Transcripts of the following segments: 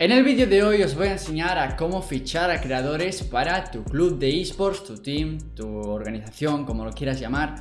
En el vídeo de hoy os voy a enseñar a cómo fichar a creadores para tu club de esports, tu team, tu organización, como lo quieras llamar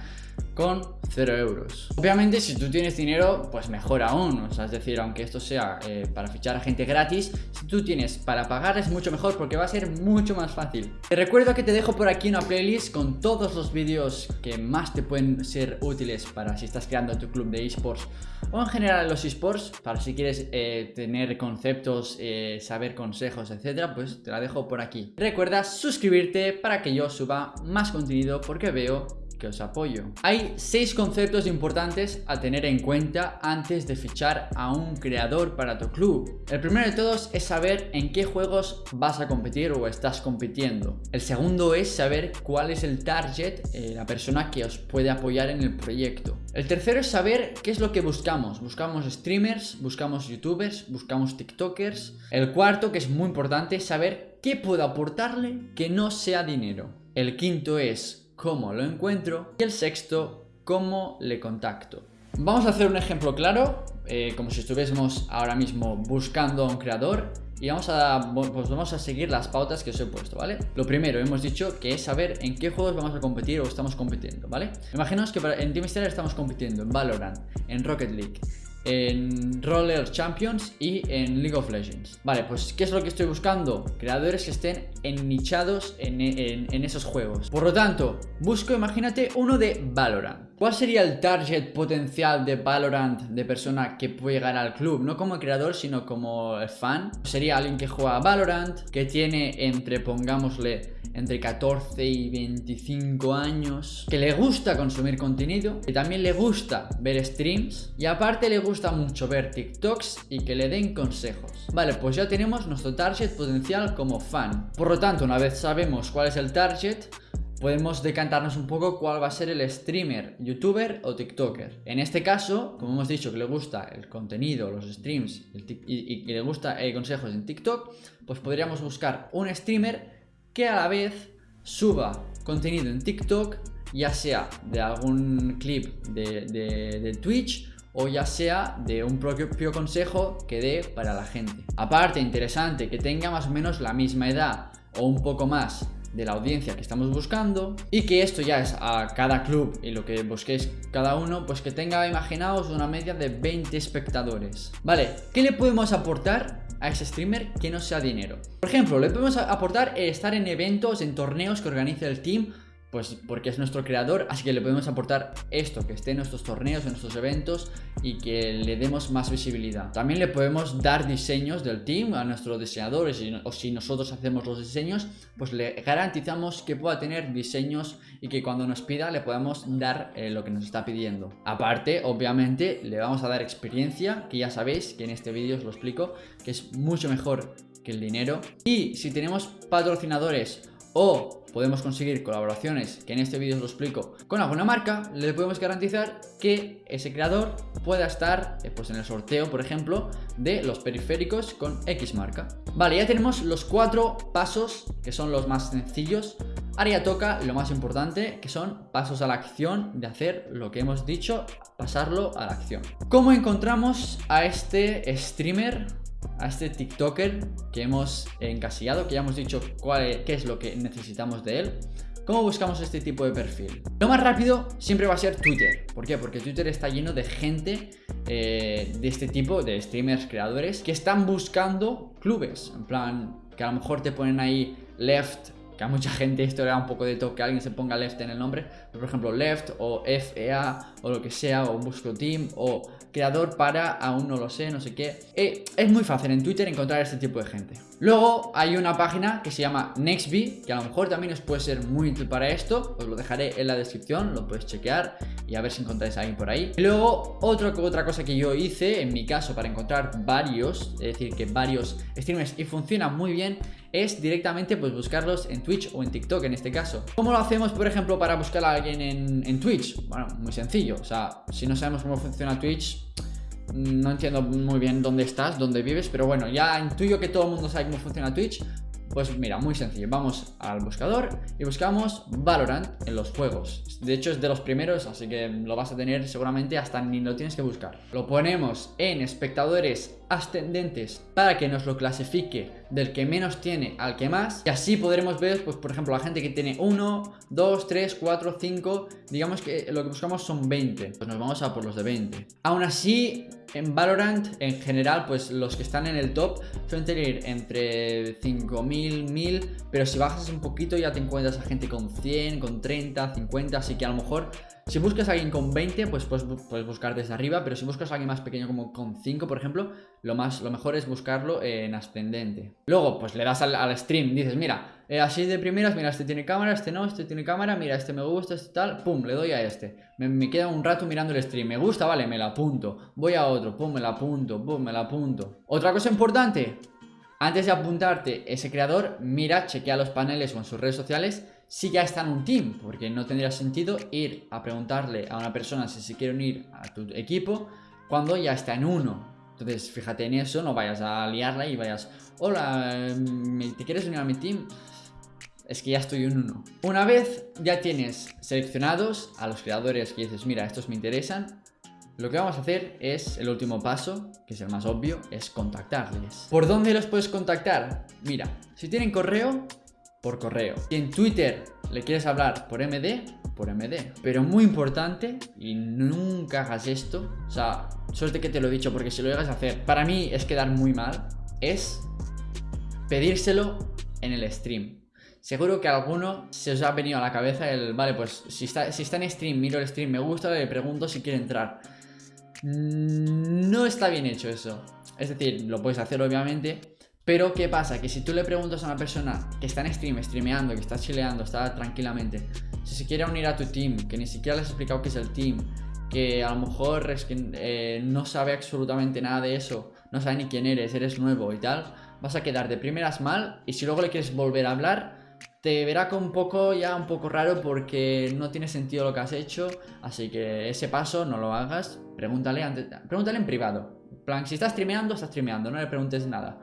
con 0 euros. Obviamente si tú tienes dinero, pues mejor aún, o sea, es decir, aunque esto sea eh, para fichar a gente gratis, si tú tienes para pagar es mucho mejor porque va a ser mucho más fácil. Te recuerdo que te dejo por aquí una playlist con todos los vídeos que más te pueden ser útiles para si estás creando tu club de esports o en general los esports, para si quieres eh, tener conceptos, eh, saber consejos, etcétera, pues te la dejo por aquí. Recuerda suscribirte para que yo suba más contenido porque veo que os apoyo. Hay seis conceptos importantes a tener en cuenta antes de fichar a un creador para tu club. El primero de todos es saber en qué juegos vas a competir o estás compitiendo. El segundo es saber cuál es el target, eh, la persona que os puede apoyar en el proyecto. El tercero es saber qué es lo que buscamos. Buscamos streamers, buscamos youtubers, buscamos tiktokers. El cuarto, que es muy importante, es saber qué puedo aportarle que no sea dinero. El quinto es cómo lo encuentro y el sexto, cómo le contacto. Vamos a hacer un ejemplo claro, eh, como si estuviésemos ahora mismo buscando a un creador y vamos a, pues vamos a seguir las pautas que os he puesto, ¿vale? Lo primero, hemos dicho que es saber en qué juegos vamos a competir o estamos compitiendo, ¿vale? Imaginaos que en Team estamos compitiendo en Valorant, en Rocket League, en Roller Champions y en League of Legends. Vale, pues ¿qué es lo que estoy buscando? Creadores que estén ennichados en, en, esos juegos. Por lo tanto, busco, imagínate, uno de Valorant. ¿Cuál sería el target potencial de Valorant de persona que puede llegar al club? No como creador, sino como fan. Sería alguien que juega Valorant, que tiene entre, pongámosle, entre 14 y 25 años, que le gusta consumir contenido, que también le gusta ver streams y aparte le gusta mucho ver TikToks y que le den consejos. Vale, pues ya tenemos nuestro target potencial como fan. Por lo tanto, una vez sabemos cuál es el target, podemos decantarnos un poco cuál va a ser el streamer, youtuber o tiktoker. En este caso, como hemos dicho que le gusta el contenido, los streams y, le gusta eh, consejos en TikTok, pues podríamos buscar un streamer que a la vez suba contenido en TikTok, ya sea de algún clip de, Twitch o ya sea de un propio consejo que dé para la gente. Aparte, interesante, que tenga más o menos la misma edad o un poco más de la audiencia que estamos buscando y que esto ya es a cada club y lo que busquéis cada uno, pues que tenga, imaginaos, una media de 20 espectadores. Vale, ¿qué le podemos aportar a ese streamer que no sea dinero. Por ejemplo, le podemos aportar estar en eventos, en torneos que organice el team pues porque es nuestro creador, así que le podemos aportar esto, que esté en nuestros torneos, en nuestros eventos y que le demos más visibilidad. También le podemos dar diseños del team a nuestros diseñadores o si nosotros hacemos los diseños, pues le garantizamos que pueda tener diseños y que cuando nos pida le podamos dar eh, lo que nos está pidiendo. Aparte, obviamente, le vamos a dar experiencia, que ya sabéis que en este vídeo os lo explico, que es mucho mejor que el dinero. Y si tenemos patrocinadores o podemos conseguir colaboraciones, que en este vídeo os lo explico, con alguna marca, le podemos garantizar que ese creador pueda estar eh, pues en el sorteo, por ejemplo, de los periféricos con X marca. Vale, ya tenemos los cuatro pasos que son los más sencillos. Ahora ya toca lo más importante, que son pasos a la acción de hacer lo que hemos dicho, pasarlo a la acción. ¿Cómo encontramos a este streamer a este TikToker que hemos encasillado, que ya hemos dicho cuál qué es lo que necesitamos de él. ¿Cómo buscamos este tipo de perfil? Lo más rápido siempre va a ser Twitter. ¿Por qué? Porque Twitter está lleno de gente eh, de este tipo, de streamers, creadores, que están buscando clubes. En plan, que a lo mejor te ponen ahí left que a mucha gente esto le da un poco de toque, alguien se ponga left en el nombre, por ejemplo left o FEA o lo que sea, o busco team o creador para, aún no lo sé, no sé qué. Eh, es muy fácil en Twitter encontrar este tipo de gente. Luego hay una página que se llama Nextbee, que a lo mejor también os puede ser muy útil para esto, os lo dejaré en la descripción, lo puedes chequear y a ver si encontráis a alguien por ahí. Y luego otra, otra cosa que yo hice, en mi caso, para encontrar varios, es decir, que varios streamers y funciona muy bien, es directamente pues buscarlos en Twitch o en TikTok en este caso. ¿Cómo lo hacemos, por ejemplo, para buscar a alguien en, Twitch? Bueno, muy sencillo. O sea, si no sabemos cómo funciona Twitch, no entiendo muy bien dónde estás, dónde vives, pero bueno, ya intuyo que todo el mundo sabe cómo funciona Twitch. Pues mira, muy sencillo, vamos al buscador y buscamos Valorant en los juegos De hecho es de los primeros, así que lo vas a tener seguramente hasta ni lo tienes que buscar Lo ponemos en espectadores ascendentes para que nos lo clasifique del que menos tiene al que más. Y así podremos ver, pues por ejemplo, la gente que tiene 1, 2, 3, 4, 5 Digamos que lo que buscamos son 20 Pues nos vamos a por los de 20 Aún así, en Valorant, en general, pues los que están en el top suelen tener entre 5.000, 1.000 Pero si bajas un poquito ya te encuentras a gente con 100, con 30, 50 Así que a lo mejor si buscas a alguien con 20, pues puedes, buscar desde arriba, pero si buscas a alguien más pequeño como con 5, por ejemplo, lo, más, lo mejor es buscarlo en ascendente. Luego, pues le das al, stream, dices, mira, eh, así de primeras, mira, este tiene cámara, este no, este tiene cámara, mira, este me gusta, este tal, pum, le doy a este. Me, me queda un rato mirando el stream, me gusta, vale, me la apunto. Voy a otro, pum, me la apunto, pum, me la apunto. Otra cosa importante, antes de apuntarte ese creador, mira, chequea los paneles o en sus redes sociales si ya está en un team, porque no tendría sentido ir a preguntarle a una persona si se quiere unir a tu equipo cuando ya está en uno. Entonces, fíjate en eso, no vayas a liarla y vayas, hola, ¿te quieres unir a mi team? Es que ya estoy en uno. Una vez ya tienes seleccionados a los creadores que dices, mira, estos me interesan, lo que vamos a hacer es, el último paso, que es el más obvio, es contactarles. ¿Por dónde los puedes contactar? Mira, si tienen correo, por correo. Si en Twitter le quieres hablar por MD, por MD. Pero muy importante, y nunca hagas esto, o sea, suerte que te lo he dicho porque si lo llegas a hacer, para mí es quedar muy mal, es pedírselo en el stream. Seguro que a alguno se os ha venido a la cabeza el, vale, pues si está, si está en stream, miro el stream, me gusta, le pregunto si quiere entrar. No está bien hecho eso. Es decir, lo puedes hacer obviamente, pero ¿qué pasa? Que si tú le preguntas a una persona que está en stream, streameando, que está chileando, está tranquilamente, si se quiere unir a tu team, que ni siquiera les has explicado qué es el team, que a lo mejor es que eh, no sabe absolutamente nada de eso, no sabe ni quién eres, eres nuevo y tal, vas a quedar de primeras mal y si luego le quieres volver a hablar, te verá con un poco ya un poco raro porque no tiene sentido lo que has hecho, así que ese paso no lo hagas, pregúntale, pregúntale en privado. Plan, si estás streameando, estás streameando, no le preguntes nada.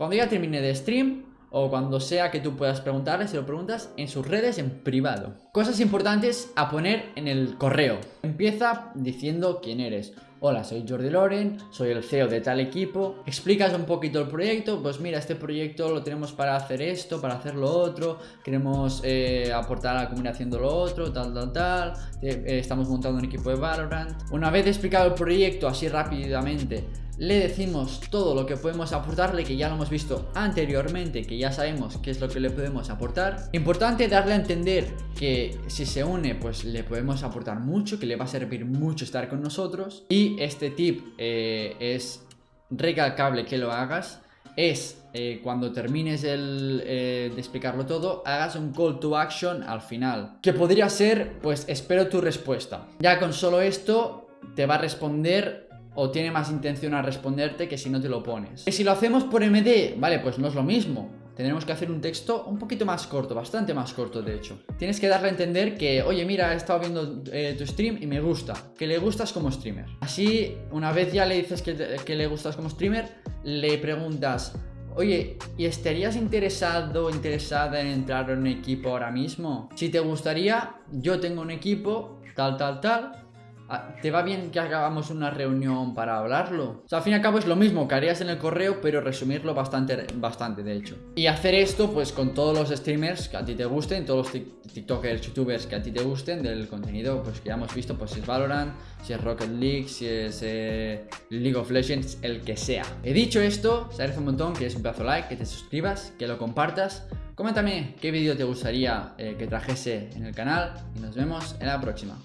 Cuando ya termine de stream o cuando sea que tú puedas preguntarle, si lo preguntas en sus redes en privado. Cosas importantes a poner en el correo. Empieza diciendo quién eres. Hola, soy Jordi Loren, soy el CEO de tal equipo. Explicas un poquito el proyecto, pues mira, este proyecto lo tenemos para hacer esto, para hacer lo otro, queremos eh, aportar a la comunidad haciendo lo otro, tal, tal, tal. Eh, estamos montando un equipo de Valorant. Una vez explicado el proyecto así rápidamente, le decimos todo lo que podemos aportarle, que ya lo hemos visto anteriormente, que ya sabemos qué es lo que le podemos aportar. Importante darle a entender que si se une, pues le podemos aportar mucho, que le va a servir mucho estar con nosotros. Y este tip eh, es recalcable que lo hagas. Es eh, cuando termines el, eh, de explicarlo todo, hagas un call to action al final. Que podría ser, pues espero tu respuesta. Ya con solo esto te va a responder o tiene más intención a responderte que si no te lo pones. Y si lo hacemos por MD, vale, pues no es lo mismo. Tendremos que hacer un texto un poquito más corto, bastante más corto de hecho. Tienes que darle a entender que, oye, mira, he estado viendo eh, tu stream y me gusta, que le gustas como streamer. Así, una vez ya le dices que, que le gustas como streamer, le preguntas, Oye, ¿y estarías interesado interesada en entrar en un equipo ahora mismo? Si te gustaría, yo tengo un equipo, tal, tal, tal, ¿Te va bien que hagamos una reunión para hablarlo? O sea, al fin y al cabo es lo mismo que harías en el correo, pero resumirlo bastante, bastante de hecho. Y hacer esto pues con todos los streamers que a ti te gusten, todos los tiktokers, youtubers que a ti te gusten del contenido pues que ya hemos visto, pues si es Valorant, si es Rocket League, si es eh, League of Legends, el que sea. He dicho esto, se agradece un montón que es un pedazo like, que te suscribas, que lo compartas. Coméntame qué vídeo te gustaría eh, que trajese en el canal y nos vemos en la próxima.